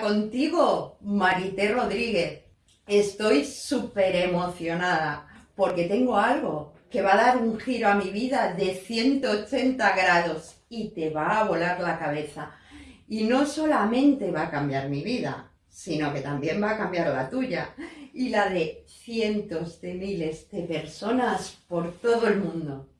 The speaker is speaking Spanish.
Contigo, Marité Rodríguez. Estoy súper emocionada porque tengo algo que va a dar un giro a mi vida de 180 grados y te va a volar la cabeza. Y no solamente va a cambiar mi vida, sino que también va a cambiar la tuya y la de cientos de miles de personas por todo el mundo.